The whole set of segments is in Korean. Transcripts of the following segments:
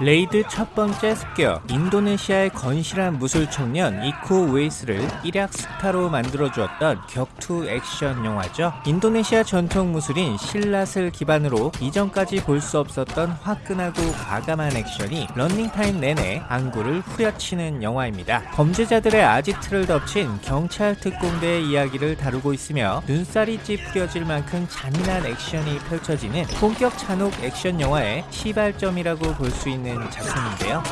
레이드 첫 번째 습격 인도네시아의 건실한 무술 청년 이코 우에이스를 일약 스타로 만들어주었던 격투 액션 영화죠. 인도네시아 전통 무술인 실랏을 기반으로 이전까지 볼 수 없었던 화끈하고 과감한 액션이 런닝타임 내내 안구를 후려치는 영화입니다. 범죄자들의 아지트를 덮친 경찰 특공대의 이야기를 다루고 있으며 눈살이 찌푸려질 만큼 잔인한 액션이 펼쳐지는 본격 잔혹 액션 영화의 시발점이라고 볼 수 있는 작품인데요.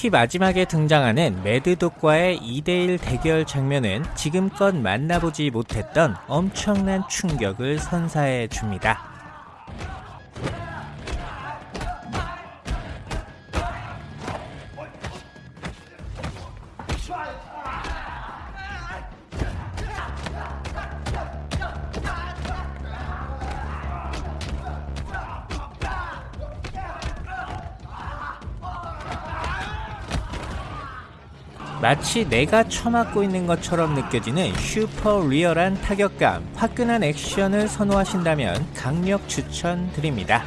특히 마지막에 등장하는 매드독과의 2대1 대결 장면은 지금껏 만나보지 못했던 엄청난 충격을 선사해 줍니다. 마치 내가 처맞고 있는 것처럼 느껴지는 슈퍼 리얼한 타격감, 화끈한 액션을 선호하신다면 강력 추천드립니다.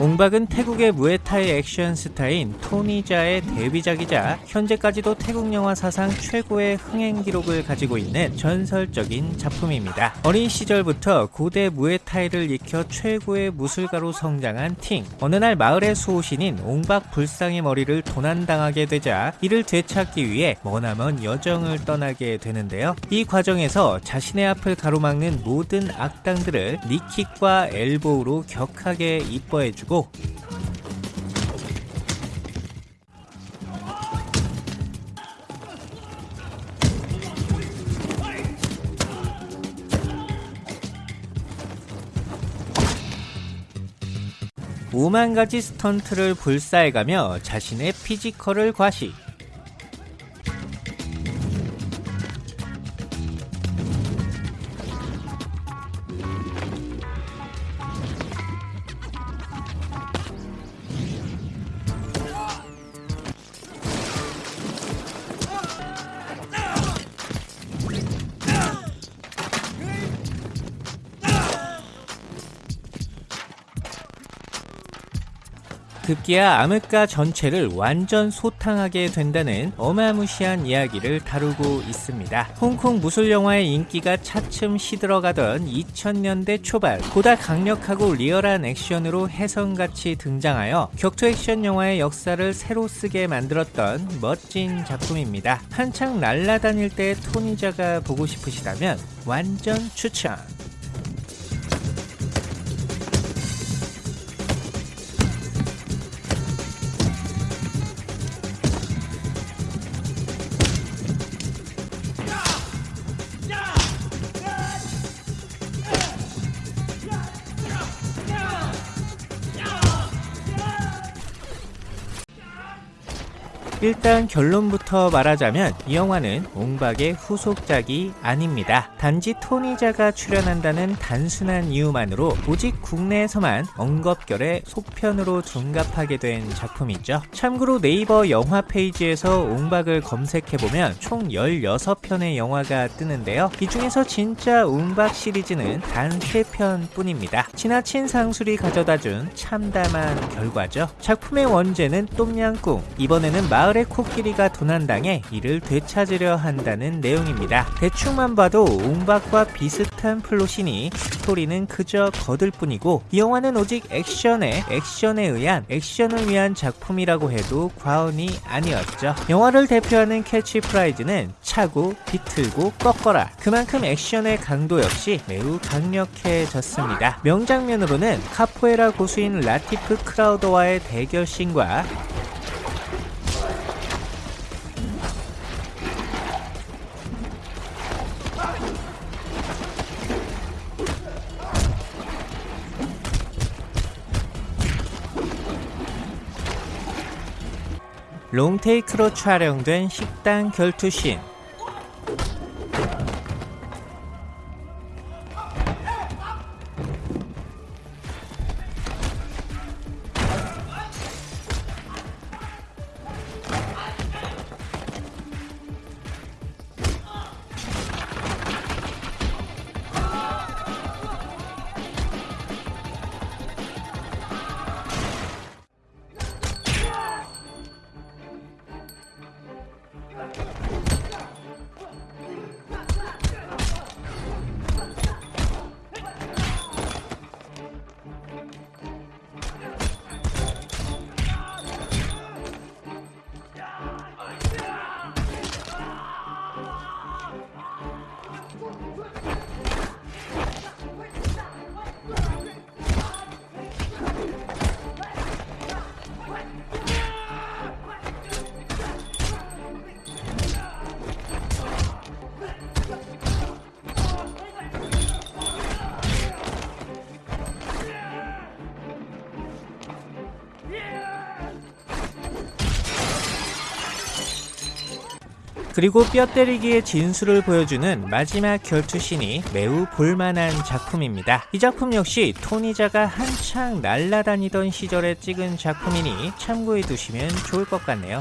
옹박은 태국의 무에타이 액션 스타인 토니자의 데뷔작이자 현재까지도 태국 영화 사상 최고의 흥행 기록을 가지고 있는 전설적인 작품입니다. 어린 시절부터 고대 무에타이를 익혀 최고의 무술가로 성장한 팅. 어느 날 마을의 수호신인 옹박 불상의 머리를 도난당하게 되자 이를 되찾기 위해 머나먼 여정을 떠나게 되는데요. 이 과정에서 자신의 앞을 가로막는 모든 악당들을 니킥과 엘보우로 격하게 이뻐해주 고 오만 가지 스턴트를 불사해가며 자신의 피지컬을 과시. 급기야 암흑가 전체를 완전 소탕하게 된다는 어마무시한 이야기를 다루고 있습니다. 홍콩 무술 영화의 인기가 차츰 시들어가던 2000년대 초반 보다 강력하고 리얼한 액션으로 혜성같이 등장하여 격투 액션 영화의 역사를 새로 쓰게 만들었던 멋진 작품입니다. 한창 날라다닐 때 토니자가 보고 싶으시다면 완전 추천! 일단 결론부터 말하자면 이 영화는 옹박의 후속작이 아닙니다. 단지 토니자가 출연한다는 단순한 이유만으로 오직 국내에서만 엉겁결에 속편으로 둔갑하게 된 작품이죠. 참고로 네이버 영화 페이지에서 옹박을 검색해보면 총 16편의 영화가 뜨는데요. 이 중에서 진짜 옹박 시리즈는 단 3편 뿐입니다. 지나친 상술이 가져다준 참담한 결과죠. 작품의 원제는 똠양꿍, 이번에는 마을 마을의 코끼리가 도난당해 이를 되찾으려 한다는 내용입니다. 대충만 봐도 옹박과 비슷한 플롯이니 스토리는 그저 거들 뿐이고 이 영화는 오직 액션에 액션에 의한 액션을 위한 작품이라고 해도 과언이 아니었죠. 영화를 대표하는 캐치프레이즈는 차고 비틀고 꺾어라. 그만큼 액션의 강도 역시 매우 강력해졌습니다. 명장면으로는 카포에라 고수인 라티프 크라우더와의 대결 씬과 롱테이크로 촬영된 식당 결투씬 그리고 뼈 때리기의 진수를 보여주는 마지막 결투신이 매우 볼만한 작품입니다. 이 작품 역시 토니자가 한창 날라다니던 시절에 찍은 작품이니 참고해 두시면 좋을 것 같네요.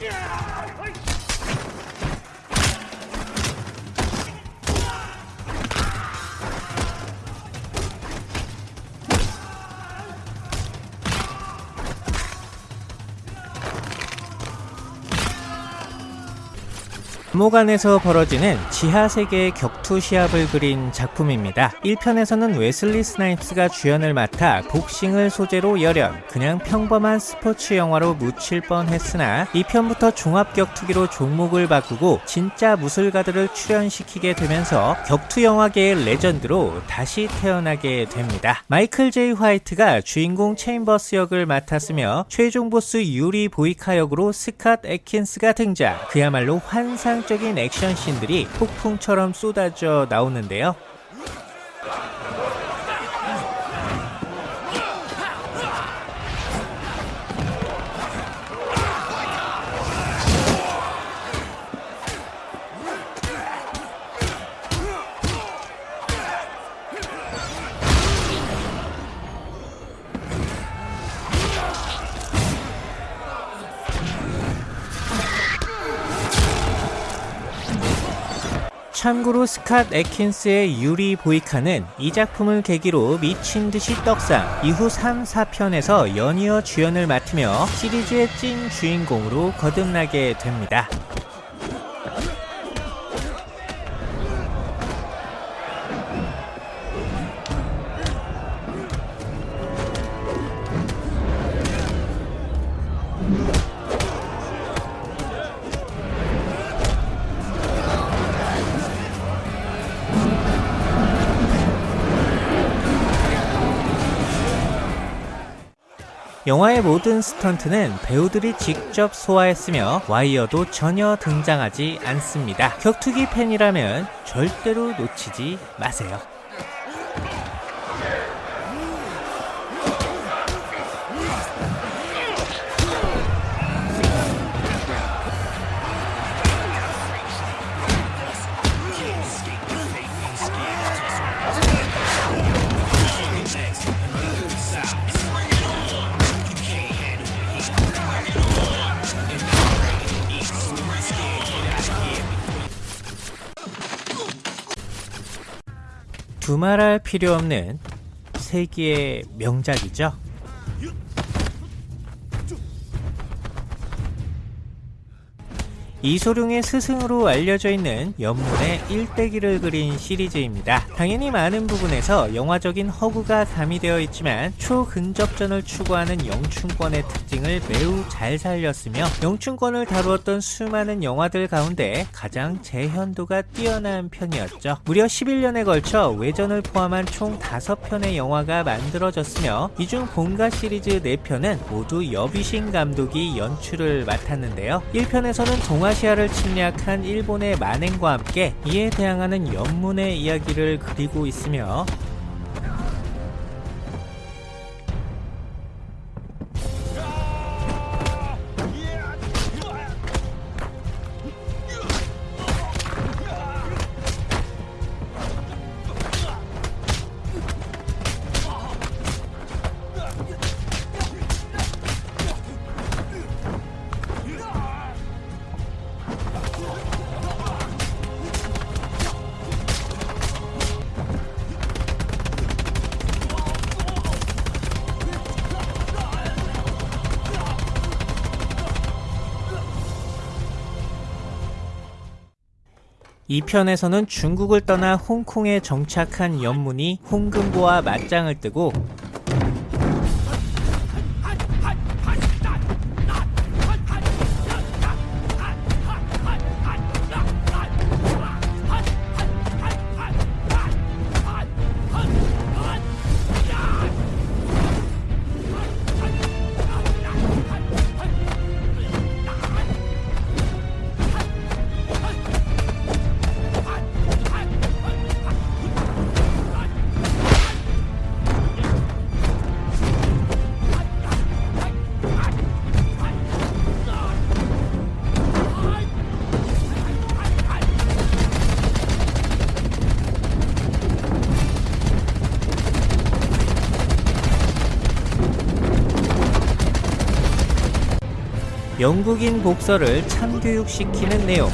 Yeah! 감옥 안에서 벌어지는 지하세계의 격투 시합을 그린 작품입니다. 1편에서는 웨슬리 스나이프스가 주연을 맡아 복싱을 소재로 열연, 그냥 평범한 스포츠 영화로 묻힐 뻔했으나 2편부터 종합격투기로 종목을 바꾸고 진짜 무술가들을 출연시키게 되면서 격투 영화계의 레전드로 다시 태어나게 됩니다. 마이클 제이 화이트가 주인공 체인버스 역을 맡았으며 최종 보스 유리 보이카 역으로 스캇 에킨스가 등장. 그야말로 환상 인상적인 액션 씬들이 폭풍처럼 쏟아져 나오는데요. 참고로 스캇 에킨스의 유리 보이카는 이 작품을 계기로 미친 듯이 떡상, 이후 3, 4편에서 연이어 주연을 맡으며 시리즈의 찐 주인공으로 거듭나게 됩니다. 영화의 모든 스턴트는 배우들이 직접 소화했으며 와이어도 전혀 등장하지 않습니다. 격투기 팬이라면 절대로 놓치지 마세요. 두말할 필요 없는 세기의 명작이죠. 이소룡의 스승으로 알려져 있는 연문의 일대기를 그린 시리즈입니다. 당연히 많은 부분에서 영화적인 허구가 가미되어 있지만 초근접전을 추구하는 영춘권의 특징을 매우 잘 살렸으며 영춘권을 다루었던 수많은 영화들 가운데 가장 재현도가 뛰어난 편이었죠. 무려 11년에 걸쳐 외전을 포함한 총 5편의 영화가 만들어졌으며 이중 본가 시리즈 4편은 모두 여비신 감독이 연출을 맡았는데요. 1편에서는 동아 동아시아를 침략한 일본의 만행과 함께 이에 대항하는 연문의 이야기를 그리고 있으며 이 편에서는 중국을 떠나 홍콩에 정착한 연문이 홍금보와 맞짱을 뜨고 영국인 복서를 참교육시키는 내용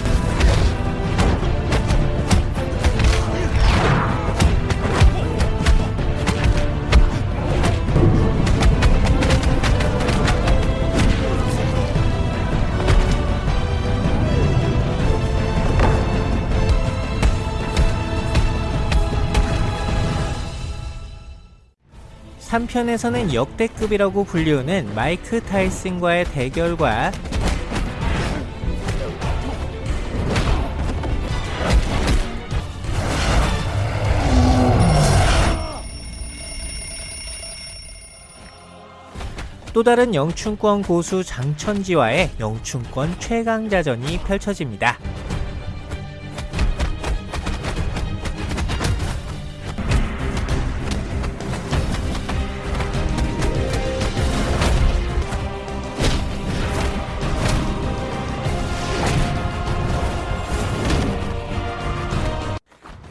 한편에서는 역대급이라고 불리우는 마이크 타이슨과의 대결과 또 다른 영춘권 고수 장천지와의 영춘권 최강자전이 펼쳐집니다.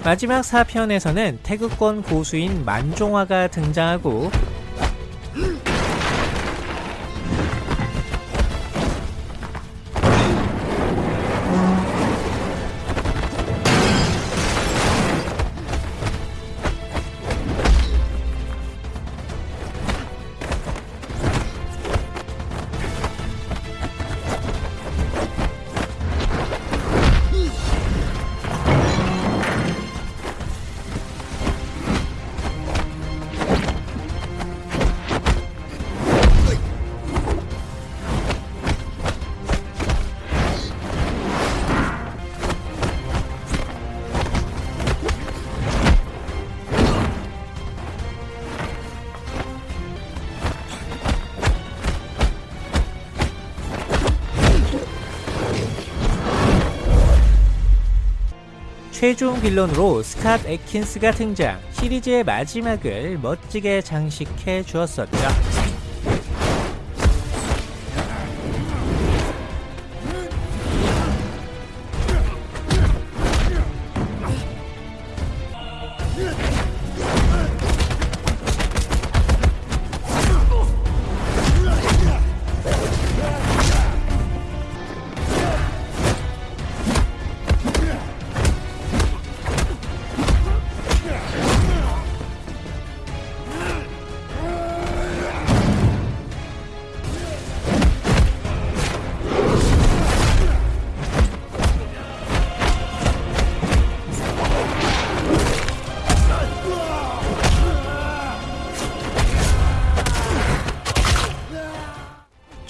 마지막 4편에서는 태극권 고수인 만종화가 등장하고 최종 빌런으로 스캇 에킨스가 등장, 시리즈의 마지막을 멋지게 장식해 주었었죠.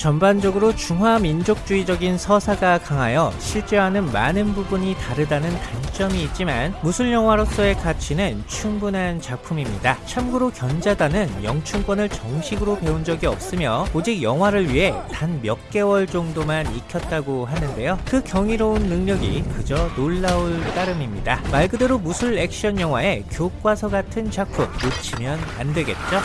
전반적으로 중화 민족주의적인 서사가 강하여 실제와는 많은 부분이 다르다는 단점이 있지만 무술 영화로서의 가치는 충분한 작품입니다. 참고로 견자단은 영춘권을 정식으로 배운 적이 없으며 오직 영화를 위해 단 몇 개월 정도만 익혔다고 하는데요. 그 경이로운 능력이 그저 놀라울 따름입니다. 말 그대로 무술 액션 영화의 교과서 같은 작품 놓치면 안 되겠죠?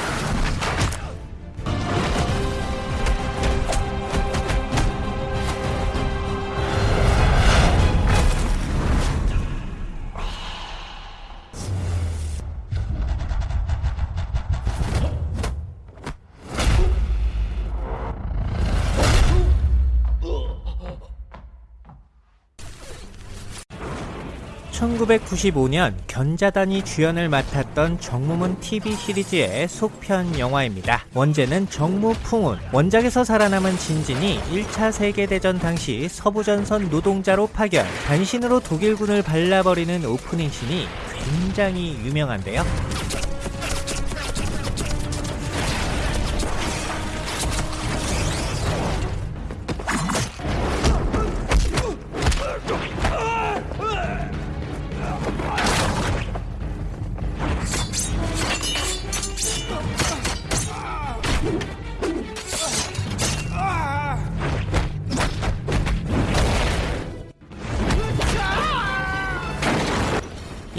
(1995년) 견자단이 주연을 맡았던 정무문 TV 시리즈의 속편 영화입니다. 원제는 정무풍운, 원작에서 살아남은 진진이 1차 세계대전 당시 서부전선 노동자로 파견, 단신으로 독일군을 발라버리는 오프닝씬이 굉장히 유명한데요.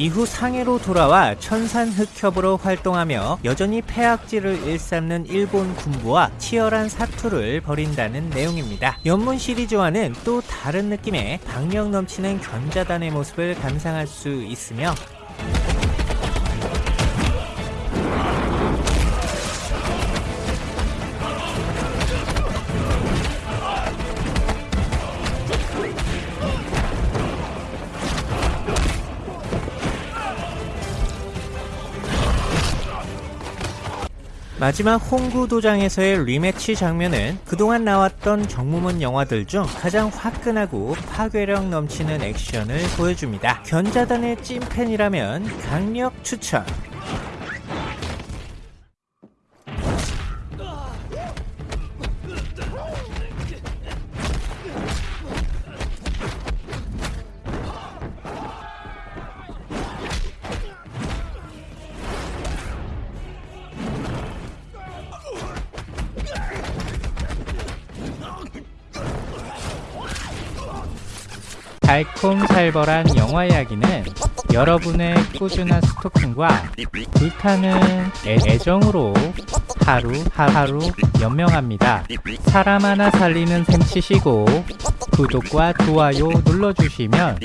이후 상해로 돌아와 천산 흑협으로 활동하며 여전히 폐악질을 일삼는 일본 군부와 치열한 사투를 벌인다는 내용입니다. 연문 시리즈와는 또 다른 느낌의 박력 넘치는 견자단의 모습을 감상할 수 있으며 마지막 홍구 도장에서의 리매치 장면은 그동안 나왔던 정무문 영화들 중 가장 화끈하고 파괴력 넘치는 액션을 보여줍니다. 견자단의 찐팬이라면 강력 추천! 달콤살벌한 영화 이야기는 여러분의 꾸준한 스토킹과 불타는 애, 애정으로 하루 하루 연명합니다. 사람 하나 살리는 셈 치시고 구독과 좋아요 눌러주시면